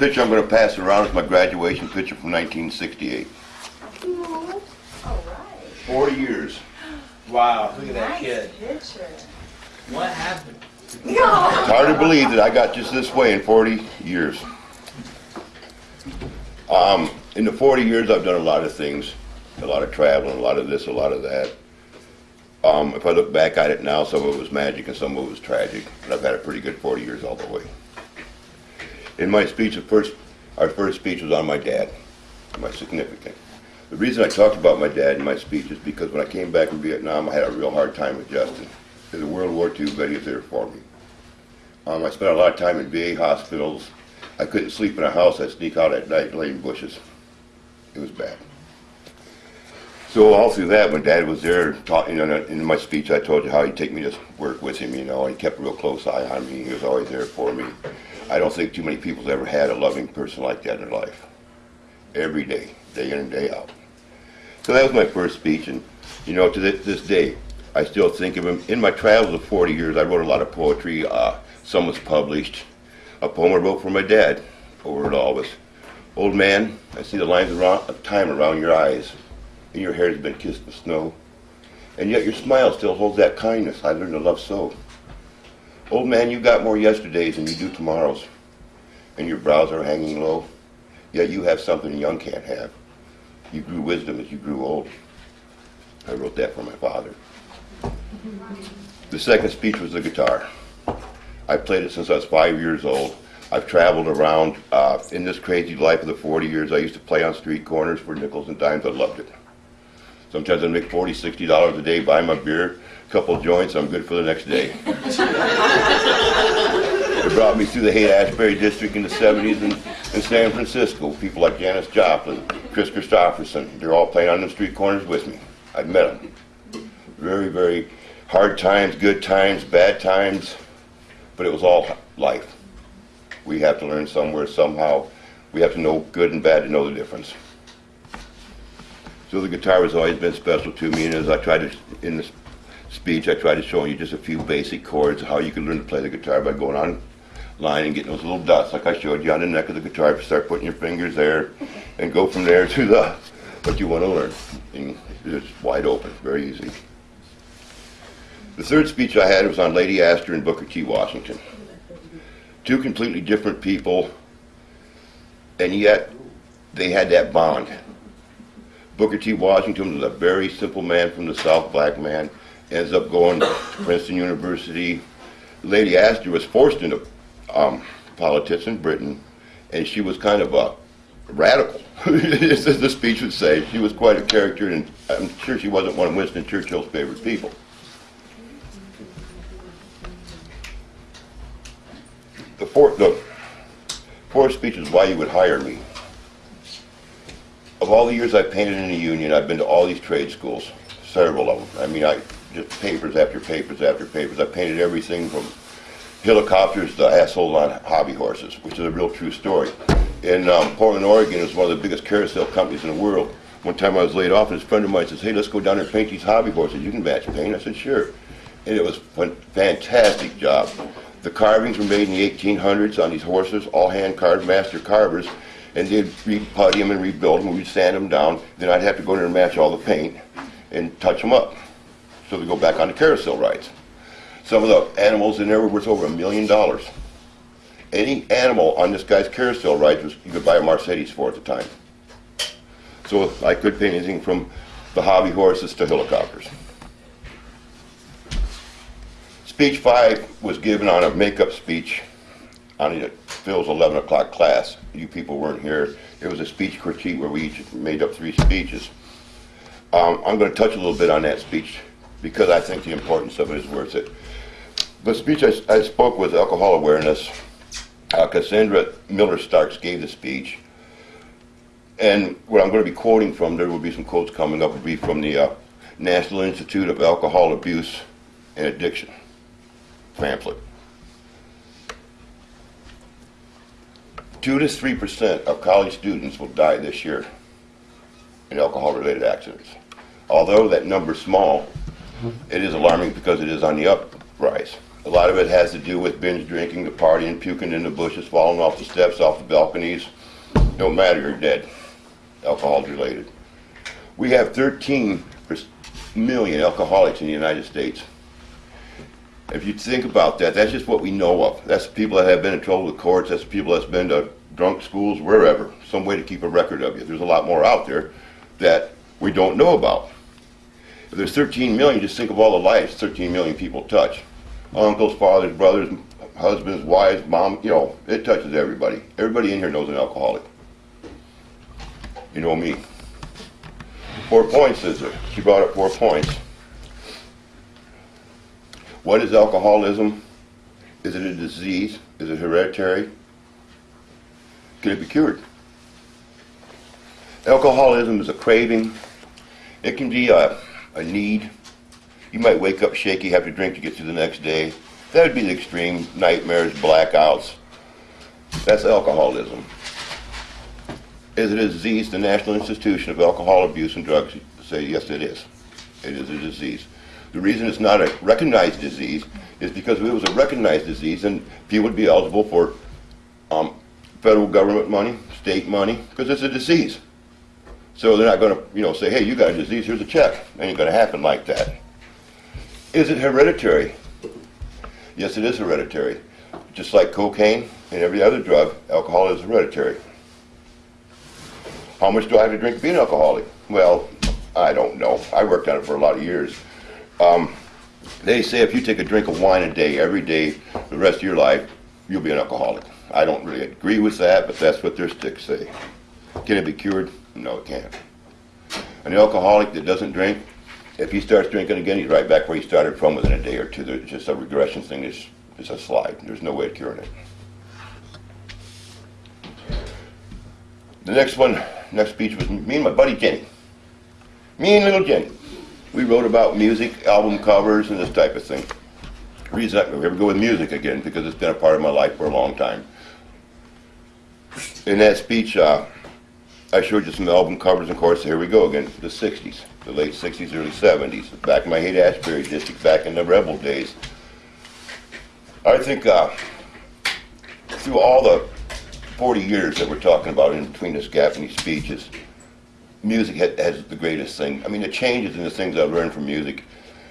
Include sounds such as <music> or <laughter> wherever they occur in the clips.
picture I'm going to pass around is my graduation picture from 1968. All right. 40 years. Wow, look at that Nice kid. picture. What happened? It's <laughs> hard to believe that I got just this way in 40 years. Um, in the 40 years, I've done a lot of things, a lot of traveling, a lot of this, a lot of that. Um, if I look back at it now, some of it was magic and some of it was tragic, but I've had a pretty good 40 years all the way. In my speech, the first, our first speech was on my dad, my significant. The reason I talked about my dad in my speech is because when I came back from Vietnam, I had a real hard time adjusting. Because in World War II, was there for me. Um, I spent a lot of time in VA hospitals. I couldn't sleep in a house. I'd sneak out at night, lay in bushes. It was bad. So all through that, when Dad was there, talking, you know, in my speech, I told you how he'd take me to work with him. You know, he kept a real close eye on me. He was always there for me. I don't think too many people's ever had a loving person like that in their life. Every day, day in and day out. So that was my first speech, and you know, to this, this day, I still think of him. In my travels of 40 years, I wrote a lot of poetry. Uh, some was published. A poem I wrote for my dad over it all Old man, I see the lines around, of time around your eyes, and your hair has been kissed with snow. And yet your smile still holds that kindness I learned to love so. Old man, you got more yesterdays than you do tomorrows, and your brows are hanging low. Yet you have something young can't have. You grew wisdom as you grew old. I wrote that for my father. The second speech was the guitar. I played it since I was five years old. I've traveled around uh, in this crazy life of the 40 years. I used to play on street corners for nickels and dimes. I loved it. Sometimes I'd make 40 $60 a day, buy my beer, a couple joints, I'm good for the next day. <laughs> it brought me through the Haight-Ashbury district in the 70s in, in San Francisco. People like Janis Joplin, Kris Kristofferson, they're all playing on the street corners with me. I'd met them. Very, very hard times, good times, bad times, but it was all life. We have to learn somewhere, somehow. We have to know good and bad to know the difference. So the guitar has always been special to me, and as I tried to, in this speech, I tried to show you just a few basic chords, how you can learn to play the guitar by going online and getting those little dots, like I showed you on the neck of the guitar. Start putting your fingers there, and go from there to the what you want to learn. And it's wide open, very easy. The third speech I had was on Lady Astor and Booker T. Washington. Two completely different people, and yet they had that bond. Booker T. Washington was a very simple man from the South, black man, ends up going to Princeton University. Lady Astor was forced into um, politics in Britain, and she was kind of a radical, <laughs> as the speech would say. She was quite a character, and I'm sure she wasn't one of Winston Churchill's favorite people. The fourth, the fourth speech is why you would hire me. All the years I've painted in the union, I've been to all these trade schools, several of them. I mean, I just papers after papers after papers. I painted everything from helicopters to assholes on hobby horses, which is a real true story. In um, Portland, Oregon, is one of the biggest carousel companies in the world. One time I was laid off, and this friend of mine says, "Hey, let's go down there and paint these hobby horses. You can match paint." I said, "Sure," and it was a fantastic job. The carvings were made in the 1800s on these horses, all hand carved, master carvers, and they'd re-putty them and rebuild them. We'd sand them down. Then I'd have to go in there and match all the paint and touch them up, so they go back on the carousel rides. Some of the animals in there were worth over a million dollars. Any animal on this guy's carousel rides was you could buy a Mercedes for at the time. So I could paint anything from the hobby horses to helicopters. Speech five was given on a makeup speech on the- Phil's 11 o'clock class. You people weren't here. It was a speech critique where we each made up three speeches. Um, I'm going to touch a little bit on that speech because I think the importance of it is worth it. The speech I, I spoke was alcohol awareness. Uh, Cassandra Miller Starks gave the speech. And what I'm going to be quoting from, there will be some quotes coming up, will be from the uh, National Institute of Alcohol Abuse and Addiction pamphlet. Two to three percent of college students will die this year in alcohol-related accidents. Although that number's small, it is alarming because it is on the uprise. A lot of it has to do with binge drinking, the partying, puking in the bushes, falling off the steps, off the balconies. No matter, you're dead. Alcohol's related. We have 13 million alcoholics in the United States. If you think about that, that's just what we know of. That's the people that have been in trouble with courts. That's the people that's been to drunk schools, wherever. Some way to keep a record of you. There's a lot more out there that we don't know about. If there's 13 million, just think of all the lives 13 million people touch. Uncles, fathers, brothers, husbands, wives, mom, you know, it touches everybody. Everybody in here knows an alcoholic. You know me. Four points is there. She brought up four points. What is alcoholism? Is it a disease? Is it hereditary? Can it be cured? Alcoholism is a craving. It can be a, a need. You might wake up shaky, have to drink to get through the next day. That would be the extreme nightmares, blackouts. That's alcoholism. Is it a disease? The National Institution of Alcohol Abuse and Drugs say yes, it is. It is a disease. The reason it's not a recognized disease is because if it was a recognized disease, then people would be eligible for um, federal government money, state money, because it's a disease. So they're not going to, you know, say, hey, you got a disease, here's a check. Ain't going to happen like that. Is it hereditary? Yes, it is hereditary. Just like cocaine and every other drug, alcohol is hereditary. How much do I have to drink to be an alcoholic? Well, I don't know. I worked on it for a lot of years. Um, they say if you take a drink of wine a day, every day, the rest of your life, you'll be an alcoholic. I don't really agree with that, but that's what their sticks say. Can it be cured? No, it can't. An alcoholic that doesn't drink, if he starts drinking again, he's right back where he started from within a day or two. There's just a regression thing. It's, it's a slide. There's no way of curing it. The next one, next speech was me and my buddy Jenny. Me and little Jenny. We wrote about music, album covers, and this type of thing. Reason I ever go with music again because it's been a part of my life for a long time. In that speech, uh, I showed you some album covers, and of course, here we go again, the 60s, the late 60s, early 70s, back in my Haight-Ashbury district, back in the rebel days. I think uh, through all the 40 years that we're talking about in between this gap and these speeches, music ha- has the greatest thing. I mean, the changes in the things I've learned from music.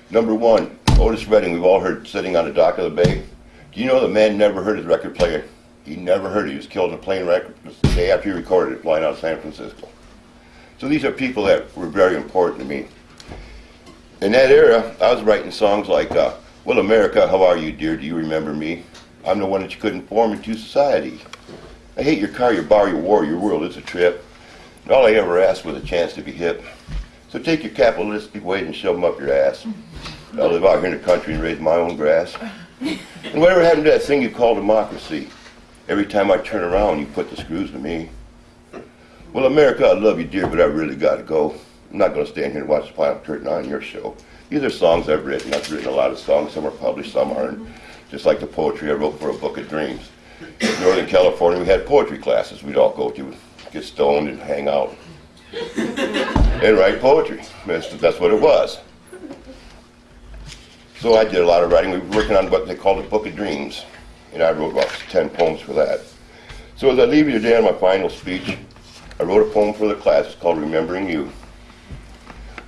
Number one, Otis Redding, we've all heard sitting on the dock of the bay. Do you know the man never heard his record player? He never heard it. He was killed in a plane wreck the day after he recorded it flying out of San Francisco. So these are people that were very important to me. In that era, I was writing songs like, uh, Well, America, how are you, dear? Do you remember me? I'm the one that you couldn't form into society. I hate your car, your bar, your war, your world. It's a trip. All I ever asked was a chance to be hip. So take your capitalistic weight and shove them up your ass. I live out here in the country and raise my own grass. And whatever happened to that thing you call democracy? Every time I turn around, you put the screws to me. Well, America, I love you, dear, but I really got to go. I'm not going to stand here and watch the final curtain on your show. These are songs I've written. I've written a lot of songs. Some are published, some aren't. Just like the poetry I wrote for a book of dreams. In Northern California, we had poetry classes we'd all go to, get stoned and hang out and write poetry. That's, that's what it was. So I did a lot of writing. We were working on what they called a book of dreams, and I wrote about 10 poems for that. So as I leave you today on my final speech, I wrote a poem for the class. It's called Remembering You.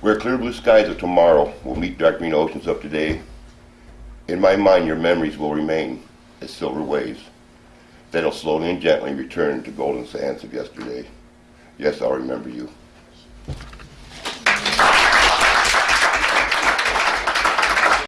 Where clear blue skies of tomorrow will meet dark green oceans of today, in my mind your memories will remain as silver waves that'll slowly and gently return to golden sands of yesterday. Yes, I'll remember you.